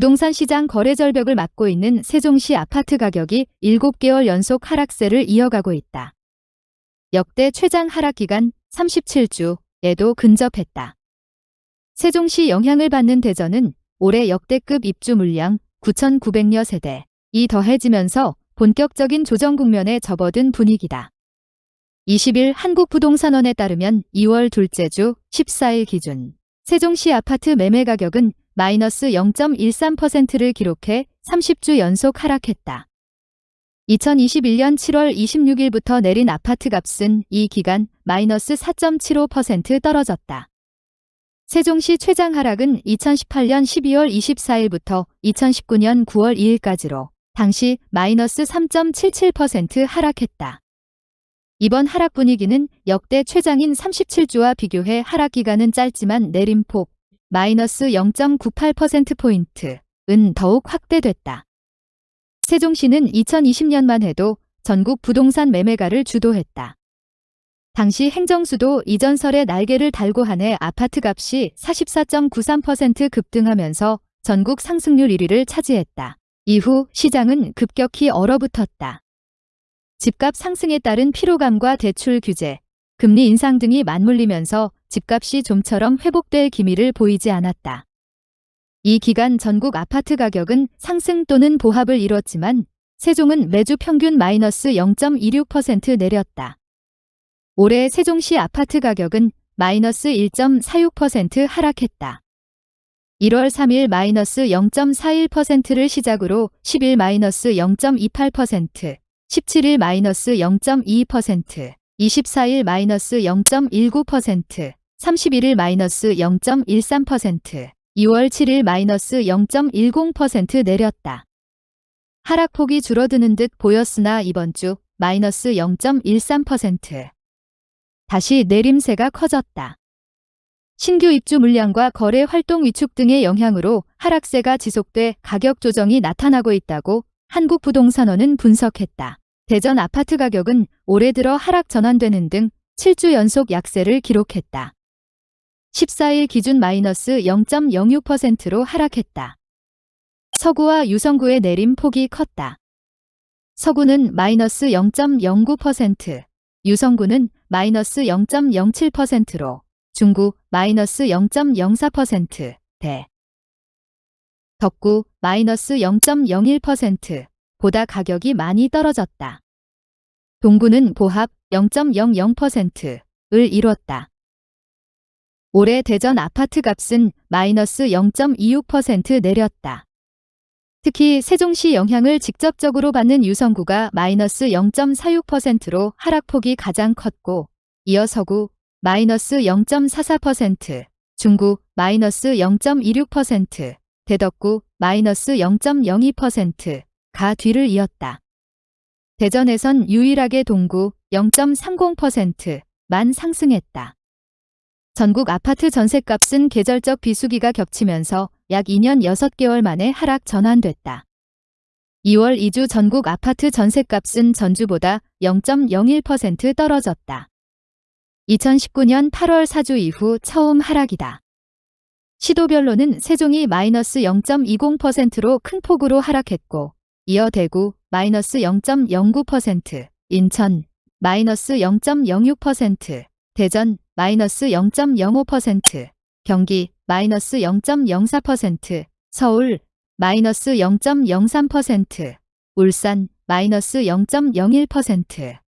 부동산 시장 거래 절벽을 맞고 있는 세종시 아파트 가격이 7개월 연속 하락세를 이어가고 있다. 역대 최장 하락 기간 37주에도 근접했다. 세종시 영향을 받는 대전은 올해 역대급 입주 물량 9,900여 세대, 이 더해지면서 본격적인 조정 국면에 접어든 분위기다. 20일 한국부동산원에 따르면 2월 둘째 주 14일 기준 세종시 아파트 매매 가격은 마이너스 0.13%를 기록해 30주 연속 하락했다. 2021년 7월 26일부터 내린 아파트 값은 이 기간 마이너스 4.75% 떨어졌다. 세종시 최장 하락은 2018년 12월 24일부터 2019년 9월 2일까지로 당시 마이너스 3.77% 하락했다. 이번 하락 분위기는 역대 최장인 37주와 비교해 하락 기간은 짧지만 내림폭 마이너스 0.98%포인트 은 더욱 확대됐다. 세종시는 2020년만 해도 전국 부동산 매매가를 주도했다. 당시 행정수도 이전설의 날개를 달고 한 해 아파트 값이 44.93% 급등하면서 전국 상승률 1위를 차지했다. 이후 시장은 급격히 얼어붙었다. 집값 상승에 따른 피로감과 대출 규제, 금리 인상 등이 맞물리면서 집값이 좀처럼 회복될 기미를 보이지 않았다. 이 기간 전국 아파트 가격은 상승 또는 보합을 이뤘지만 세종은 매주 평균 마이너스 0.26% 내렸다. 올해 세종시 아파트 가격은 마이너스 1.46% 하락했다. 1월 3일 마이너스 0.41%를 시작으로 10일 마이너스 0.28%, 17일 마이너스 0.22%, 24일 마이너스 0.19%, 31일 마이너스 0.13%, 2월 7일 마이너스 0.10% 내렸다. 하락폭이 줄어드는 듯 보였으나 이번 주 마이너스 0.13%. 다시 내림세가 커졌다. 신규 입주 물량과 거래 활동 위축 등의 영향으로 하락세가 지속돼 가격 조정이 나타나고 있다고 한국부동산원은 분석했다. 대전 아파트 가격은 올해 들어 하락 전환되는 등 7주 연속 약세를 기록했다. 14일 기준 마이너스 0.06%로 하락했다. 서구와 유성구의 내림 폭이 컸다. 서구는 마이너스 0.09%, 유성구는 마이너스 0.07%로 중구 마이너스 0.04%, 대 덕구 마이너스 0.01% 보다 가격이 많이 떨어졌다. 동구는 보합 0.00%을 이뤘다. 올해 대전 아파트 값은 마이너스 0.26% 내렸다. 특히 세종시 영향을 직접적으로 받는 유성구가 마이너스 0.46%로 하락폭이 가장 컸고 이어 서구 마이너스 0.44%, 중구 마이너스 0.26%, 대덕구 마이너스 0.02%가 뒤를 이었다. 대전에선 유일하게 동구 0.30%만 상승했다. 전국 아파트 전셋값은 계절적 비수기가 겹치면서 약 2년 6개월 만에 하락 전환됐다. 2월 2주 전국 아파트 전셋값은 전주보다 0.01% 떨어졌다. 2019년 8월 4주 이후 처음 하락이다. 시도별로는 세종이 마이너스 0.20%로 큰 폭으로 하락했고 이어 대구 마이너스 0.09%, 인천 마이너스 0.06%, 대전 마이너스 0.05%, 경기 마이너스 0.04%, 서울 마이너스 0.03%, 울산 마이너스 0.01%.